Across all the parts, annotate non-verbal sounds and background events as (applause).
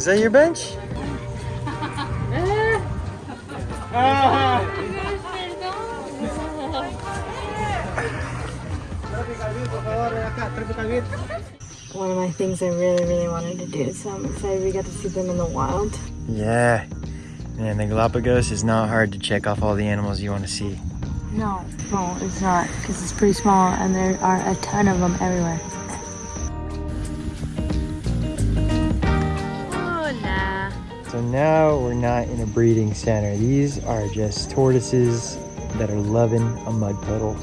Is that your bench? One of my things I really, really wanted to do, so I'm excited we got to see them in the wild. Yeah. Man, the Galapagos is not hard to check off all the animals you want to see. No, no, it's not, because it's pretty small and there are a ton of them everywhere. Now we're not in a breeding center. These are just tortoises that are loving a mud puddle.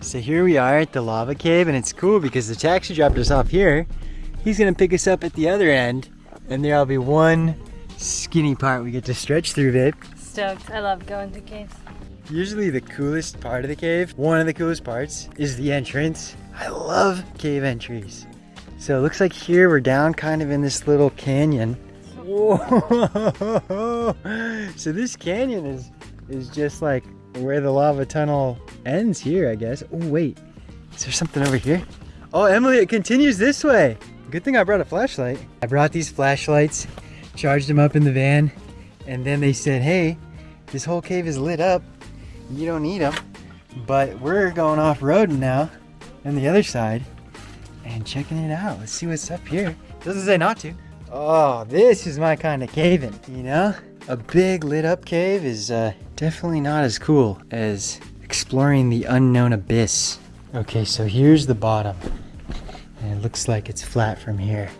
So here we are at the lava cave and it's cool because the taxi dropped us off here. He's gonna pick us up at the other end and there'll be one skinny part we get to stretch through, babe. Stoked. I love going to caves. Usually the coolest part of the cave, one of the coolest parts, is the entrance. I love cave entries. So it looks like here we're down kind of in this little canyon. Whoa! (laughs) So this canyon is is just like where the lava tunnel ends here, I guess. Oh wait, is there something over here? Oh Emily, it continues this way. Good thing I brought a flashlight. I brought these flashlights, charged them up in the van, and then they said, hey, this whole cave is lit up. You don't need them. But we're going off-roading now on the other side and checking it out. Let's see what's up here. Doesn't say not to. Oh, this is my kind of caving, you know? A big lit up cave is uh, definitely not as cool as exploring the unknown abyss. Okay, so here's the bottom. And it looks like it's flat from here.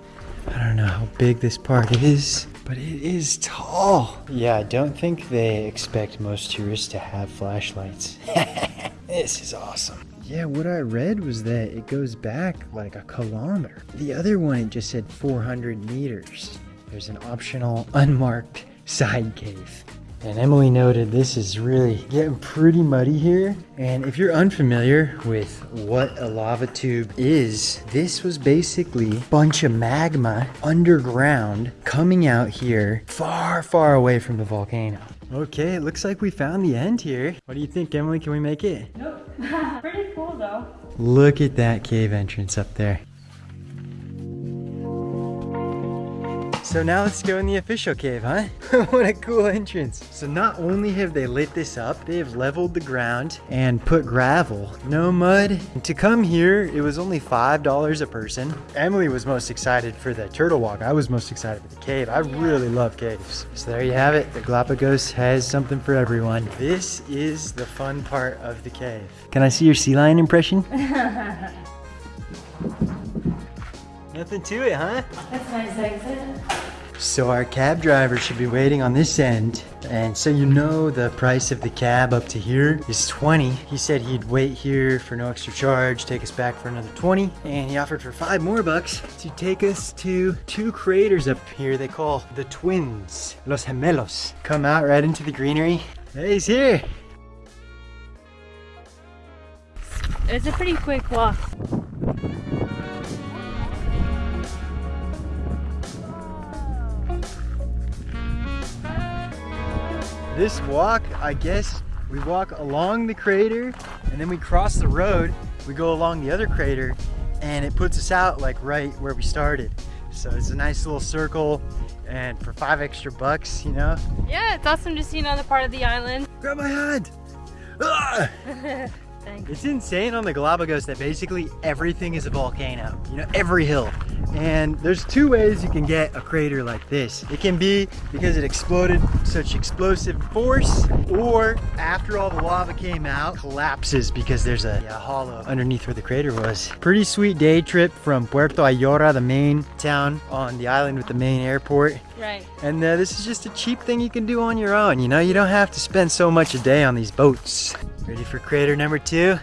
I don't know how big this part is, but it is tall. Yeah, I don't think they expect most tourists to have flashlights. (laughs) this is awesome. Yeah, what I read was that it goes back like a kilometer. The other one, it just said 400 meters. There's an optional unmarked side cave. And Emily noted this is really getting pretty muddy here. And if you're unfamiliar with what a lava tube is, this was basically a bunch of magma underground coming out here far, far away from the volcano. Okay, it looks like we found the end here. What do you think, Emily? Can we make it? Nope. (laughs) Pretty cool though. Look at that cave entrance up there. So now let's go in the official cave, huh? (laughs) what a cool entrance. So not only have they lit this up, they have leveled the ground and put gravel, no mud. And to come here, it was only $5 a person. Emily was most excited for the turtle walk. I was most excited for the cave. I really love caves. So there you have it. The Galapagos has something for everyone. This is the fun part of the cave. Can I see your sea lion impression? (laughs) Nothing to it, huh? That's nice exit. So our cab driver should be waiting on this end. And so you know the price of the cab up to here is 20. He said he'd wait here for no extra charge, take us back for another 20. And he offered for five more bucks to take us to two craters up here they call the twins, Los Gemelos. Come out right into the greenery. Hey, he's here. It's a pretty quick walk. This walk, I guess, we walk along the crater and then we cross the road. We go along the other crater and it puts us out like right where we started. So it's a nice little circle and for five extra bucks, you know. Yeah, it's awesome to see another part of the island. Grab my hand. Ah! (laughs) It's insane on the Galapagos that basically everything is a volcano. You know, every hill. And there's two ways you can get a crater like this. It can be because it exploded such explosive force, or after all the lava came out, collapses because there's a, a hollow underneath where the crater was. Pretty sweet day trip from Puerto Ayora, the main town on the island with the main airport. Right. And uh, this is just a cheap thing you can do on your own. You know, you don't have to spend so much a day on these boats. Ready for crater number two?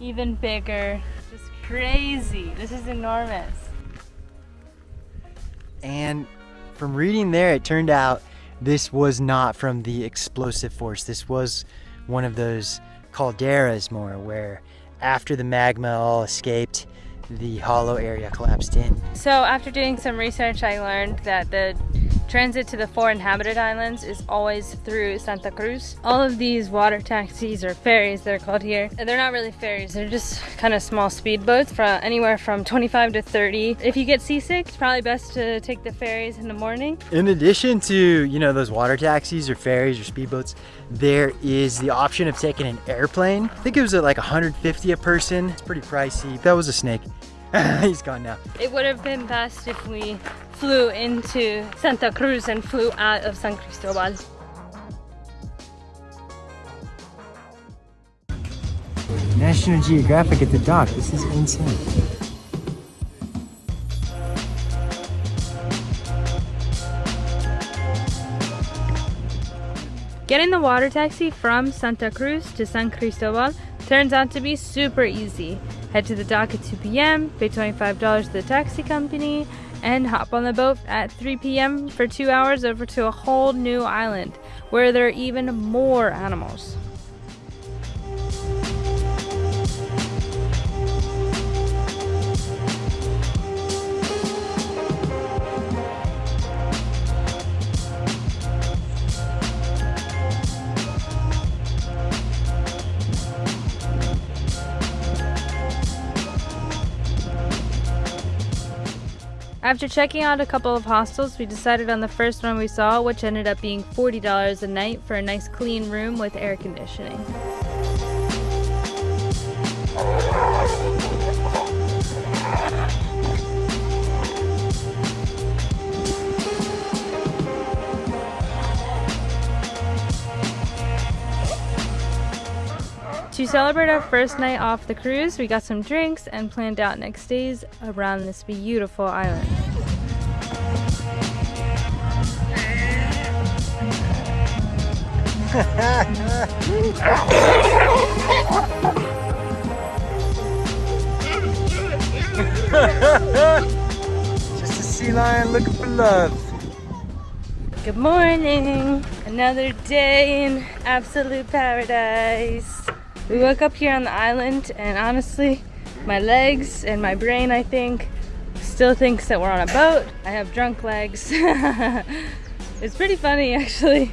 Even bigger. Just crazy. This is enormous. And from reading there, it turned out this was not from the explosive force. This was one of those calderas more where after the magma all escaped, the hollow area collapsed in. So after doing some research, I learned that the transit to the four inhabited islands is always through Santa Cruz. All of these water taxis or ferries they're called here, they're not really ferries, they're just kind of small speedboats from anywhere from 25 to 30. If you get seasick, it's probably best to take the ferries in the morning. In addition to, you know, those water taxis or ferries or speedboats, there is the option of taking an airplane. I think it was at like 150 a person. It's pretty pricey. That was a snake. (laughs) He's gone now. It would have been best if we flew into Santa Cruz and flew out of San Cristobal. National Geographic at the dock. This is insane. Getting the water taxi from Santa Cruz to San Cristobal turns out to be super easy. Head to the dock at 2 p.m., pay $25 to the taxi company, and hop on the boat at 3 p.m. for two hours over to a whole new island where there are even more animals. After checking out a couple of hostels, we decided on the first one we saw, which ended up being $40 a night for a nice clean room with air conditioning. To celebrate our first night off the cruise, we got some drinks and planned out next days around this beautiful island. Just a sea lion looking for love. Good morning! Another day in absolute paradise. We woke up here on the island and honestly, my legs and my brain, I think, still thinks that we're on a boat. I have drunk legs. (laughs) it's pretty funny actually.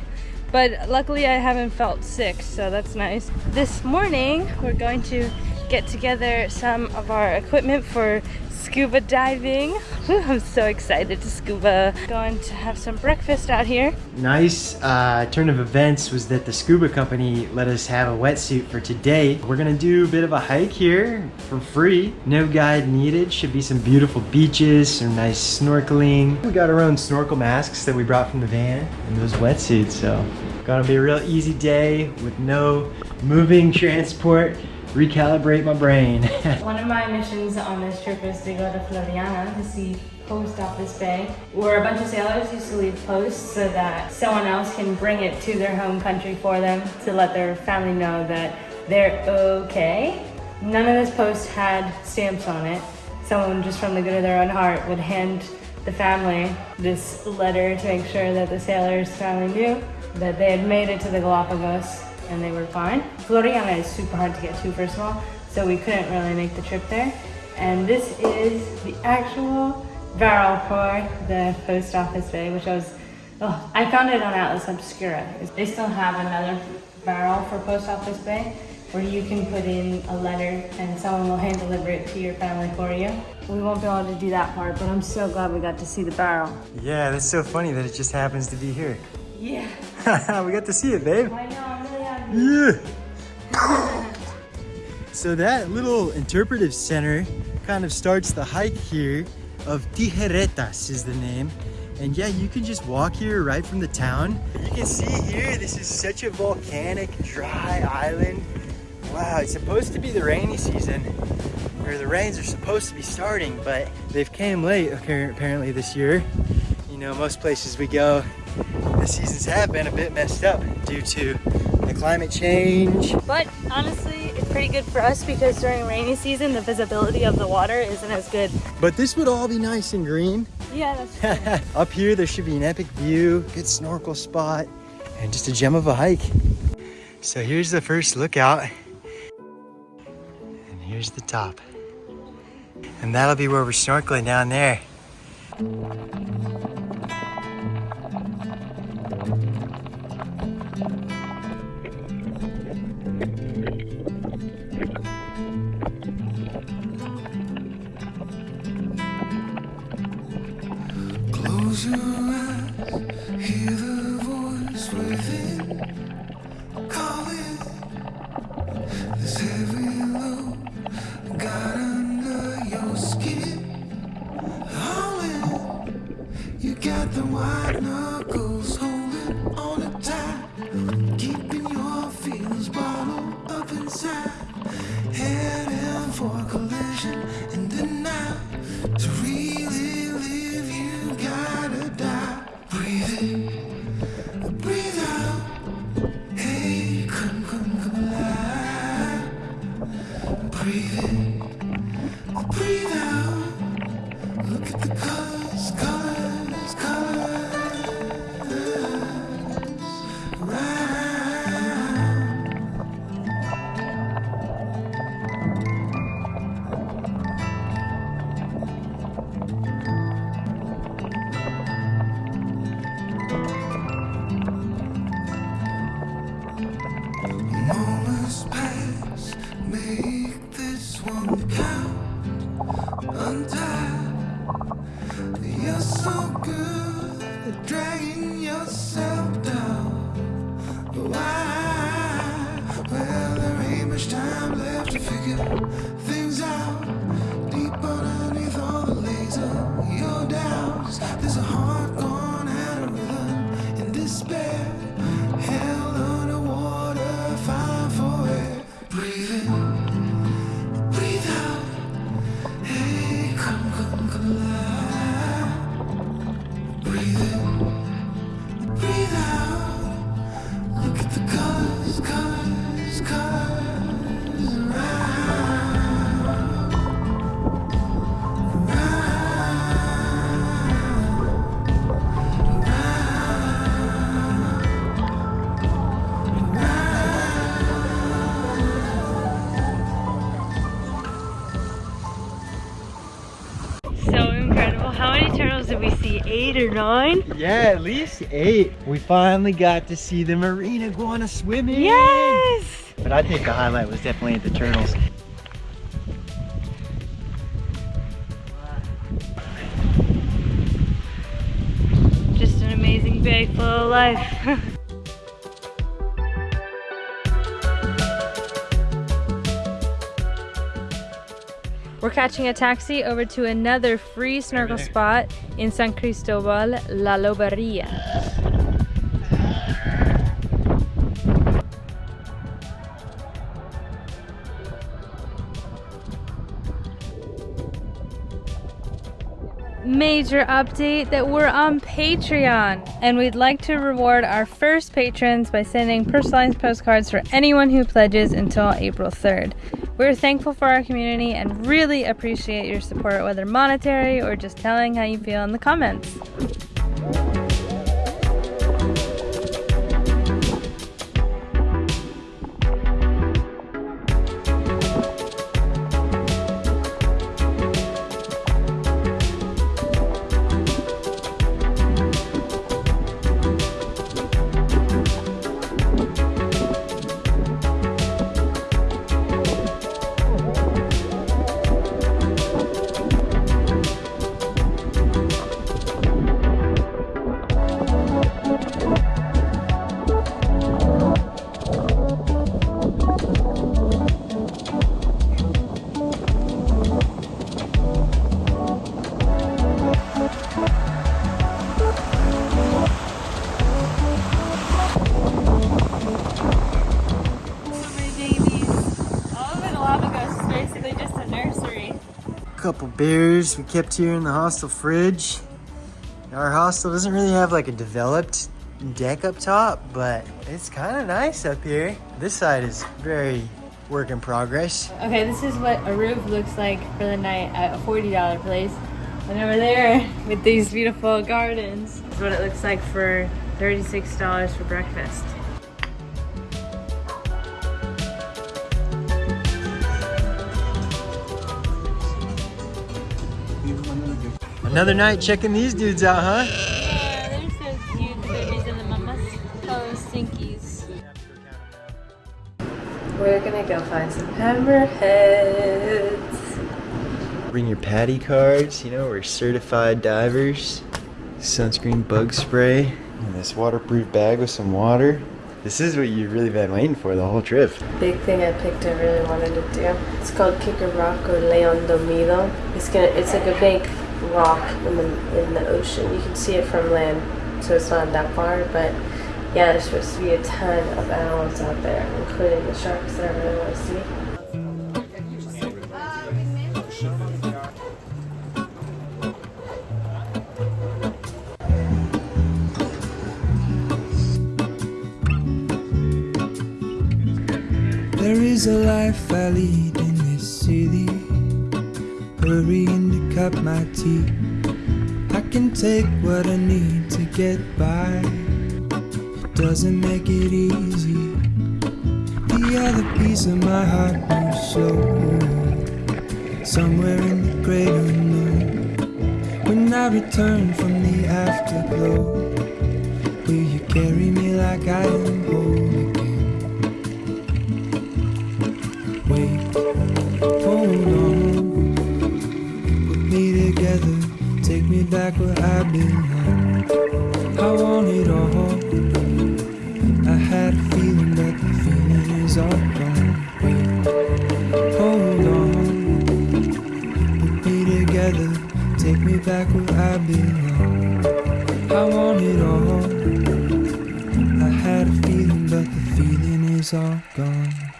But luckily I haven't felt sick, so that's nice. This morning, we're going to get together some of our equipment for scuba diving. (laughs) I'm so excited to scuba. Going to have some breakfast out here. Nice uh, turn of events was that the scuba company let us have a wetsuit for today. We're gonna do a bit of a hike here for free. No guide needed. Should be some beautiful beaches, some nice snorkeling. We got our own snorkel masks that we brought from the van and those wetsuits, so gonna be a real easy day with no moving transport recalibrate my brain. (laughs) One of my missions on this trip is to go to Floreana to see Post Office Bay, where a bunch of sailors used to leave posts so that someone else can bring it to their home country for them to let their family know that they're okay. None of this post had stamps on it. Someone just from the good of their own heart would hand the family this letter to make sure that the sailors' family knew that they had made it to the Galapagos and they were fine. Floreana is super hard to get to, first of all, so we couldn't really make the trip there. And this is the actual barrel for the post office bay, which I was, oh, I found it on Atlas Obscura. They still have another barrel for post office bay where you can put in a letter and someone will hand deliver it to your family for you. We won't be able to do that part, but I'm so glad we got to see the barrel. Yeah, that's so funny that it just happens to be here. Yeah. (laughs) we got to see it, babe. I know, I'm really happy. Yeah. (laughs) so that little interpretive center kind of starts the hike here of Tijeretas is the name. And yeah, you can just walk here right from the town. You can see here, this is such a volcanic, dry island. Wow, it's supposed to be the rainy season, or the rains are supposed to be starting, but they've came late apparently this year. You know, most places we go, the seasons have been a bit messed up due to climate change. But honestly, it's pretty good for us because during rainy season, the visibility of the water isn't as good. But this would all be nice and green. Yeah, that's (laughs) Up here, there should be an epic view, good snorkel spot, and just a gem of a hike. So here's the first lookout. And here's the top. And that'll be where we're snorkeling down there. This one count. Untie. You're so good at dragging yourself down. Why? Well, there ain't much time left to figure things out. Deep underneath all the laser, your doubts. There's a heart Eight or nine? Yeah, at least eight. We finally got to see the marine iguana swimming. Yes! But I think the highlight was definitely the turtles. Just an amazing bay full of life. (laughs) We're catching a taxi over to another free snorkel spot in San Cristobal, La Loberia. Major update that we're on Patreon and we'd like to reward our first patrons by sending personalized postcards for anyone who pledges until April 3rd. We're thankful for our community and really appreciate your support, whether monetary or just telling how you feel in the comments. Beers we kept here in the hostel fridge. Our hostel doesn't really have like a developed deck up top, but it's kind of nice up here. This side is very work in progress. Okay, this is what a roof looks like for the night at a $40 place. And over there, with these beautiful gardens, is what it looks like for $36 for breakfast. Another night checking these dudes out, huh? Yeah, they're so cute, the babies and the mamas. Oh, stinkies. We're gonna go find some hammerheads. Bring your PADI cards, you know, we're certified divers. Sunscreen bug spray, and this waterproof bag with some water. This is what you've really been waiting for the whole trip. Big thing I picked I really wanted to do. It's called Kicker Rock or Leon Dormido. It's gonna it's like a big rock in the in the ocean. You can see it from land, so it's not that far, but yeah, there's supposed to be a ton of animals out there, including the sharks that I really want to see. Is a life I lead in this city. Hurrying to cut my teeth. I can take what I need to get by. It doesn't make it easy. The other piece of my heart moves slow. Somewhere in the great unknown. When I return from the afterglow, will you carry me like I am whole hold on. Put me together, take me back where I belong. I want it all. I had a feeling, but the feeling is all gone. Hold on. Put me together, take me back where I belong. I want it all. I had a feeling, but the feeling is all gone.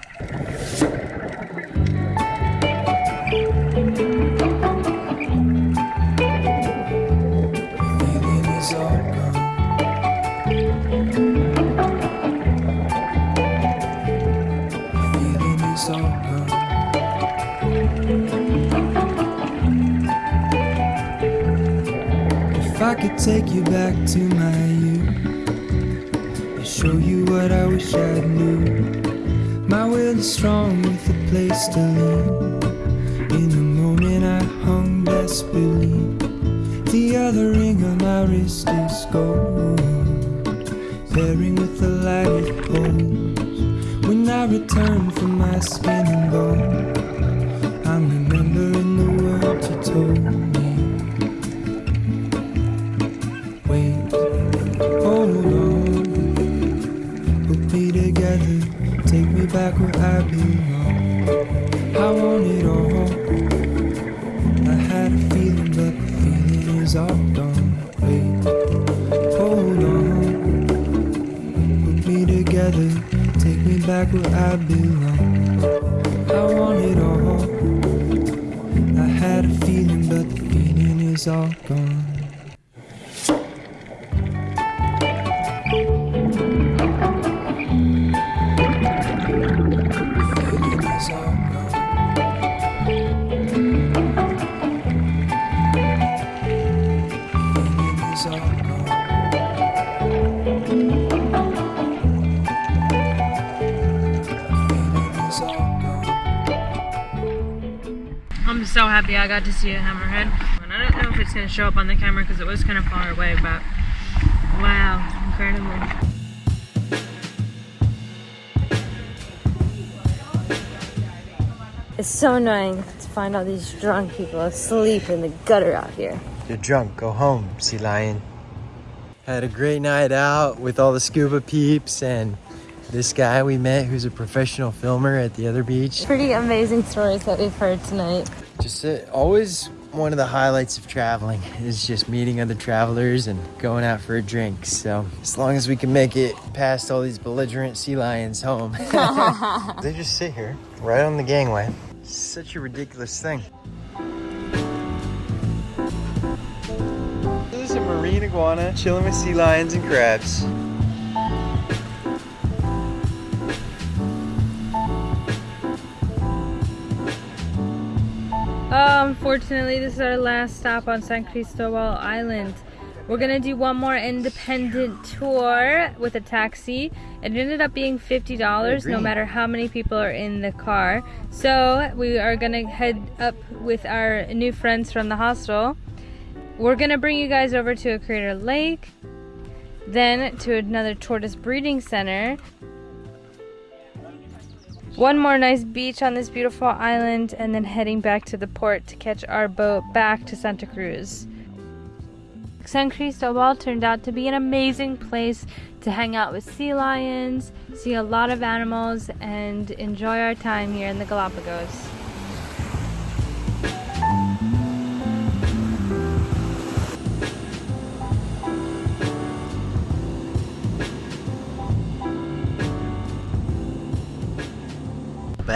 Take you back to my youth and show you what I wish I knew. My will is strong with a place to lean. In the moment I hung desperately. The other ring on my wrist is gold, pairing with the light it holds. When I return from my skin and bone, I'm remembering the words you told back where I belong. I want it all. I had a feeling, but the feeling is all gone. Wait, hold on. Put me together, take me back where I belong. I want it all. I had a feeling, but the feeling is all gone. Got to see a hammerhead. And I don't know if it's gonna show up on the camera because it was kind of far away, but wow, incredible. It's so annoying to find all these drunk people asleep in the gutter out here. You're drunk, go home, sea lion. Had a great night out with all the scuba peeps and this guy we met who's a professional filmer at the other beach. Pretty amazing stories that we've heard tonight. Just uh, always one of the highlights of traveling (laughs) is just meeting other travelers and going out for a drink. So as long as we can make it past all these belligerent sea lions home. (laughs) (laughs) they just sit here right on the gangway. Such a ridiculous thing. This is a marine iguana chilling with sea lions and crabs. Uh, unfortunately, this is our last stop on San Cristobal Island. We're gonna do one more independent tour with a taxi. It ended up being $50 no matter how many people are in the car. So we are gonna head up with our new friends from the hostel We're gonna bring you guys over to a crater lake, then to another tortoise breeding center. One more nice beach on this beautiful island, and then heading back to the port to catch our boat back to Santa Cruz. San Cristobal turned out to be an amazing place to hang out with sea lions, see a lot of animals, and enjoy our time here in the Galapagos.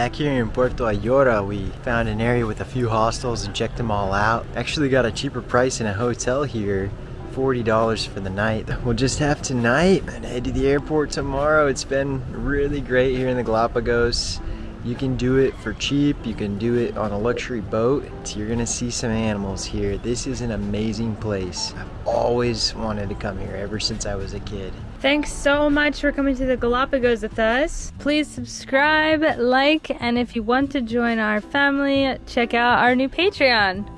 Back here in Puerto Ayora, we found an area with a few hostels and checked them all out. Actually got a cheaper price in a hotel here, $40 for the night. (laughs) We'll just have tonight and head to the airport tomorrow. It's been really great here in the Galapagos. You can do it for cheap. You can do it on a luxury boat. You're gonna see some animals here. This is an amazing place. I've always wanted to come here ever since I was a kid. Thanks so much for coming to the Galapagos with us. Please subscribe, like, and if you want to join our family, check out our new Patreon.